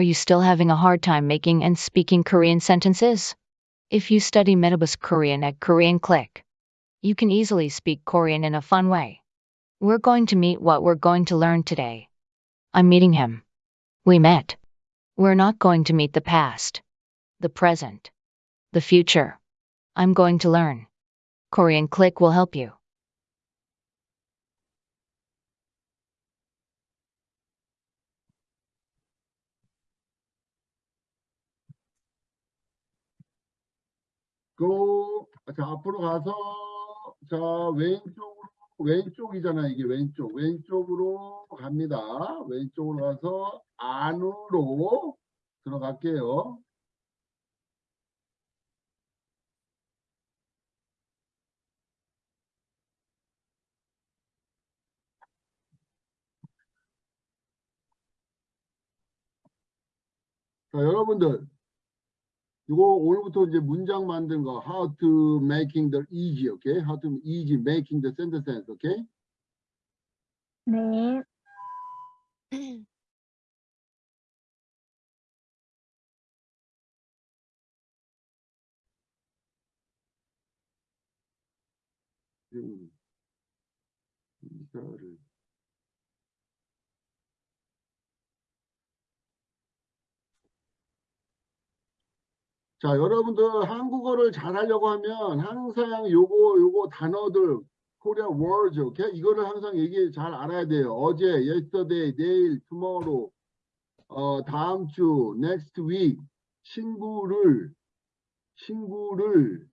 you still having a hard time making and speaking Korean sentences? If you study Metabus Korean at Korean Click, you can easily speak Korean in a fun way. We're going to meet what we're going to learn today. I'm meeting him. We met. We're not going to meet the past, the present, the future. I'm going to learn. Korean Click will help you. 고, 자, 앞으로 가서, 자, 왼쪽으로, 왼쪽이잖아, 이게 왼쪽. 왼쪽으로 갑니다. 왼쪽으로 가서 안으로 들어갈게요. 자, 여러분들. 이거 오늘부터 이제 문장 만든 거 how to making the easy, okay? How to easy making the sentence, okay? 네. 음, 이거를 자, 여러분들 한국어를 잘하려고 하면 항상 요거 요거 단어들 코리아 words, 오케이? 이거를 항상 얘기 잘 알아야 돼요. 어제, yesterday, 내일, tomorrow, 어, 다음 주, next week, 친구를, 친구를,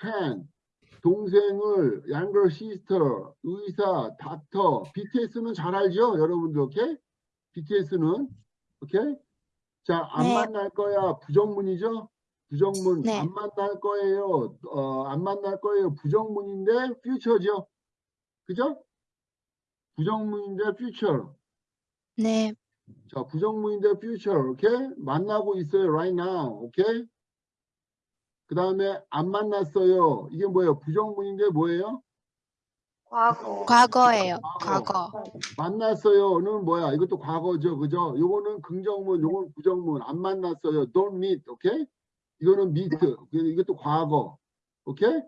fan, 동생을, younger sister, 의사, 닥터, BTS는 잘 알죠? 여러분들, 오케이? BTS는, 오케이? 자, 안 네. 만날 거야. 부정문이죠? 부정문 네. 안 만날 거예요. 어, 안 만날 거예요. 부정문인데 future죠. 그죠? 부정문인데 future. 네. 자, 부정문인데 future. 오케이? 만나고 있어요. right now. 오케이? 그 다음에 안 만났어요. 이게 뭐예요? 부정문인데 뭐예요? 과거. 과거예요. 과거. 과거. 만났어요는 뭐야? 이것도 과거죠. 그죠? 요거는 긍정문, 요건 부정문. 안 만났어요. don't meet. 오케이? 이거는 meet. 이것도 과거. 오케이?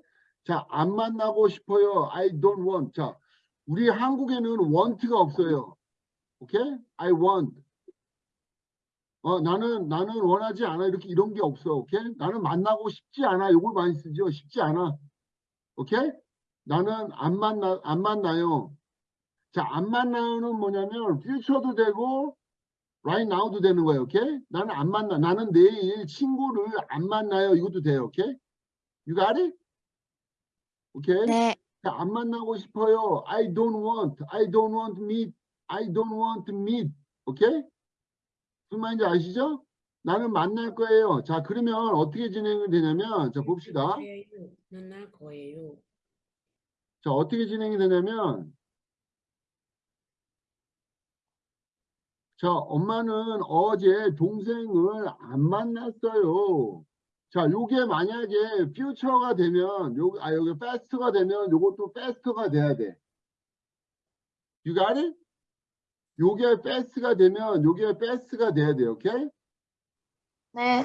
자, 안 만나고 싶어요. I don't want. 자, 우리 한국에는 want가 없어요. 오케이? I want. 어, 나는, 나는 원하지 않아. 이렇게 이런 게 없어. 오케이? 나는 만나고 싶지 않아. 요걸 많이 쓰죠. 싶지 않아. 오케이? 나는 안 만나, 안 만나요. 자, 안 만나요는 뭐냐면, future도 되고, right now도 되는 거예요. 오케이? 나는 안 만나. 나는 내일 친구를 안 만나요. 이것도 돼요. 오케이? You got it? 오케이? 네. 자, 안 만나고 싶어요. I don't want. I don't want meet. I don't want to meet. 오케이? 무슨 말인지 아시죠? 나는 만날 거예요. 자, 그러면 어떻게 진행이 되냐면, 자, 봅시다. 거예요. 만날 거예요. 자, 어떻게 진행이 되냐면, 자, 엄마는 어제 동생을 안 만났어요. 자, 요게 만약에 future가 되면, 요, 아, 여기 fast가 되면 요것도 fast가 돼야 돼. You got it? 요게 fast가 되면 요게 fast가 돼야 돼요. 오케이? 네.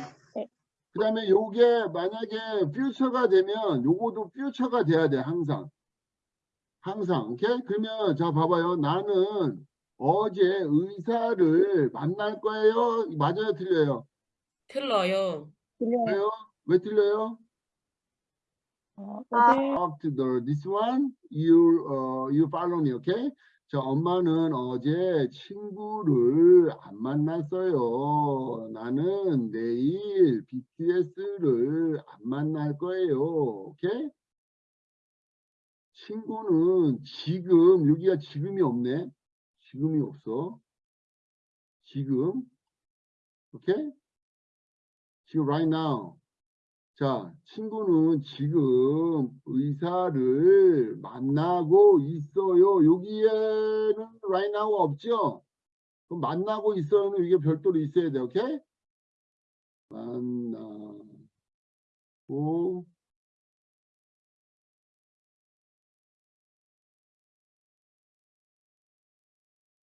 그 다음에 요게 만약에 future가 되면 요거도 future가 돼야 돼. 항상. 항상. 오케이? 그러면 자 봐봐요. 나는 어제 의사를 만날 거예요. 맞아요? 틀려요? 틀려요. 왜요? 왜 틀려요? 어, After the, this one, you, uh, you follow me, okay? 자, 엄마는 어제 친구를 안 만났어요. 나는 내일 BTS를 안 만날 거예요. 오케이? 친구는 지금, 여기가 지금이 없네. 지금이 없어. 지금. 오케이? 지금 right now. 자, 친구는 지금 의사를 만나고 있어요. 여기에는 right now가 없죠? 그럼 만나고 있어요는 이게 별도로 있어야 돼. 오케이? 만나고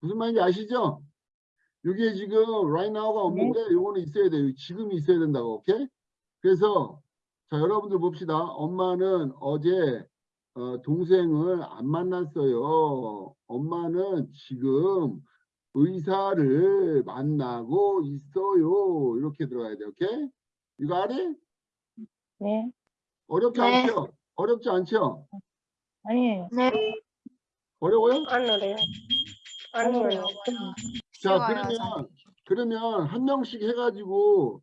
무슨 말인지 아시죠? 이게 지금 right now가 없는데 요거는 있어야 돼요. 지금 있어야 된다고. 오케이? 그래서 자 여러분들 봅시다. 엄마는 어제 어, 동생을 안 만났어요. 엄마는 지금 의사를 만나고 있어요. 이렇게 들어가야 돼. 오케이? 이거 알이? 네. 어렵지 네. 않죠? 어렵지 않죠? 아니에요. 네. 어려워요? 안 어려요. 어려워요. 자, 그러면 그러면 한 명씩 해가지고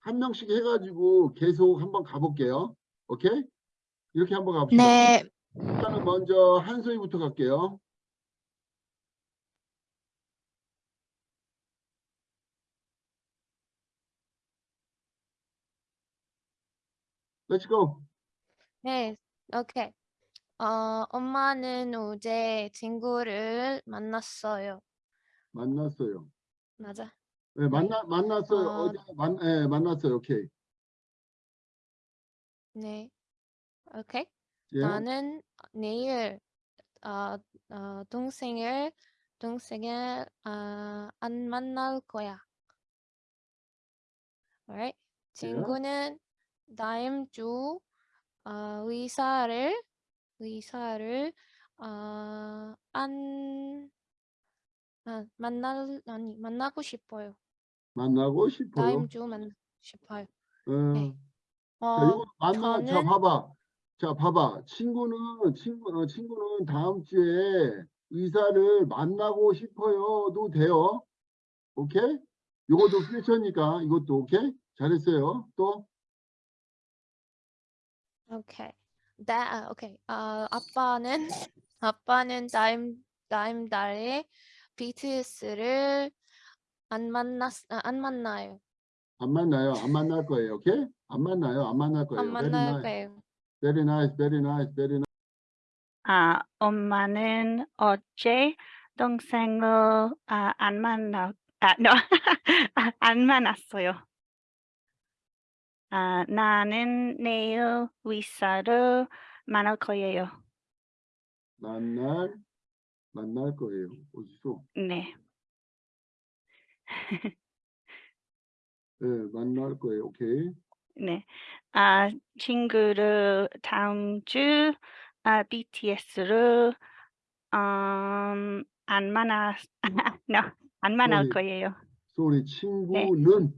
한 명씩 해가지고 계속 한번 가볼게요. 오케이? 이렇게 한번 갑시다. 네. 일단은 먼저 한소희부터 갈게요. Let's go. 네, 오케이. 어, 엄마는 어제 친구를 만났어요. 만났어요. 맞아. 네, 만나 만났어요. 어, 어제 만 예, 만났어요. 오케이. 네. 오케이. 예. 나는 내일 어, 어, 동생을 동생을 어, 안 만날 거야. Alright. 친구는 다음 주 어, 의사를 의사를 어, 안 아, 만날 아니 만나고 싶어요. 만나고 싶어요. 다음 주 만나고 싶어요. 어, 네. 자, 어, 이거 만나 자 저는- 봐봐. 자, 봐봐. 친구는 친구 어, 친구는 다음 주에 의사를 만나고 싶어요도 돼요. 오케이? 요것도 퓨처니까 이것도 오케이? 잘했어요. 또 오케이. 나 아, 오케이. 어, 아빠는 아빠는 다음 다음 달에 BTS를 안 만났 아, 안 만나요. 안 만나요. 안 만날 거예요. 오케이? 안 만나요. 안 만날 거예요. 안 Very 만날 nice. 거예요. Very nice. Very nice. Very nice. 아, 엄마는 어제 동생을 아, 안 만나, 아, no. 아, 안 만났어요. 아, 나는 내일 의사를 만날 거예요. 만날 만날 거예요. 어디서? 네. 예, 만날 거예요. 오케이. 네. 아, 친구를 다음 주 아, BTS를 음, 안 만나, no, 안 만날 Sorry. 거예요. 소리 친구는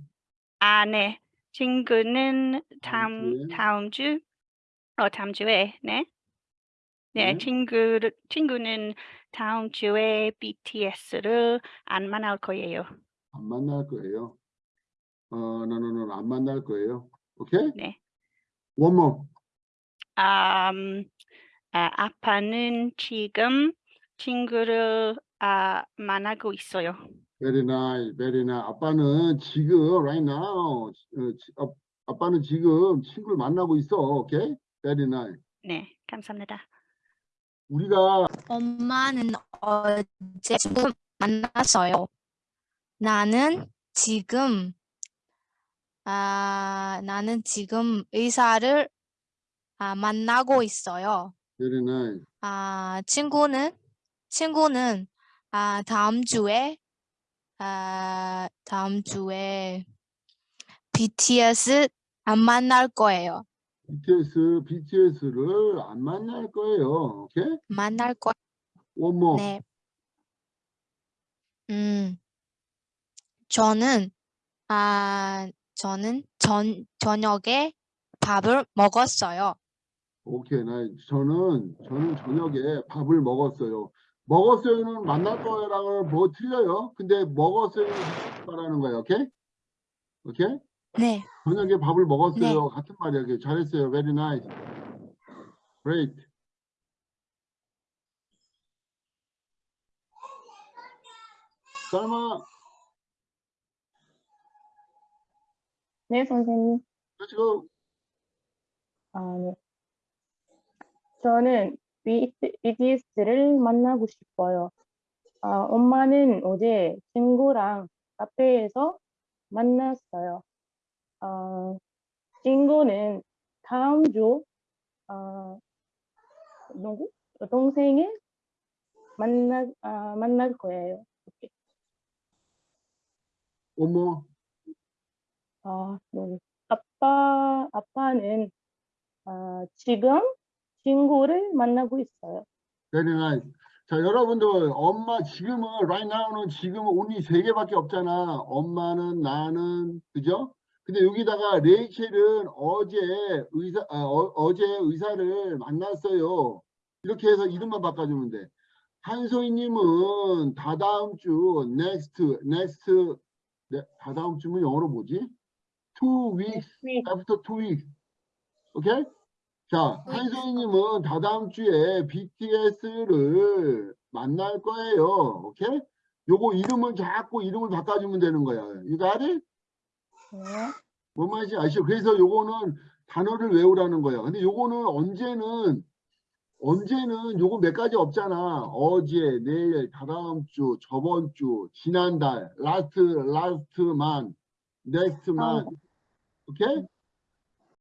아, 네. 친구는 다음 다음 주, 어, 다음 주에, 네. 네, 네. 친구를 친구는 다음 주에 BTS를 안 만날 거예요. 안 만날 거예요. 어, 나는 안 만날 거예요. 오케이? 네. One more. 음, 아, 아빠는 지금 친구를 아, 만나고 있어요. Very nice, very nice. 아빠는 지금 right now, 어, 지- 아, 아빠는 지금 친구를 만나고 있어. 오케이? Very nice. 네, 감사합니다. 우리가 엄마는 어제 친구 만났어요. 나는 지금 아 나는 지금 의사를 아, 만나고 있어요. very nice. 아 친구는 친구는 아 다음 주에 아 다음 주에 BTS 안 만날 거예요. BTS, BTS를 안 만날 거예요. 오케이? 만날 거 One more. 네. 음, 저는, 아, 저는 전, 저녁에 밥을 먹었어요. 오케이, 나 저는 저는 저녁에 밥을 먹었어요. 먹었어요는 만날 거라고 뭐 틀려요. 근데 먹었어요는 말하는 거예요. 오케이? 오케이? 네, 저녁에 밥을 먹었어요. 같은 말이야. 그게 잘했어요. Very nice. Great. 쌀마, 네, 선생님. let's go. 아, 네. 저는 BTS를 만나고 싶어요. 아, 엄마는 어제 친구랑 카페에서 만났어요. 아, 친구는 다음 주 아, 누구? 동생을 만나 아, 만날 거예요. 어머, 아, 네. 아빠, 아빠는 아, 지금 친구를 만나고 있어요. very nice. 자, 여러분들, 엄마 지금은, right now는 지금은 only 세 개밖에 없잖아. 엄마는, 나는, 그죠? 근데 여기다가 레이첼은 어제 의사, 아, 어, 제 의사를 만났어요. 이렇게 해서 이름만 바꿔주면 돼. 한소희님은 다다음 주, next, next, 네, 다다음 주면 영어로 뭐지? two weeks, week. after two weeks. 오케이? 자, 한소희님은 다다음 주에 BTS를 만날 거예요. 오케이? 요거 이름을 자꾸 이름을 바꿔주면 되는 거야. Got it? 네. 뭔 말인지 아시죠? 그래서 요거는 단어를 외우라는 거야. 근데 요거는 언제는 언제는 요거 몇 가지 없잖아. 어제, 내일, 다다음 주, 저번 주, 지난달, last, last month, next month. 오케이?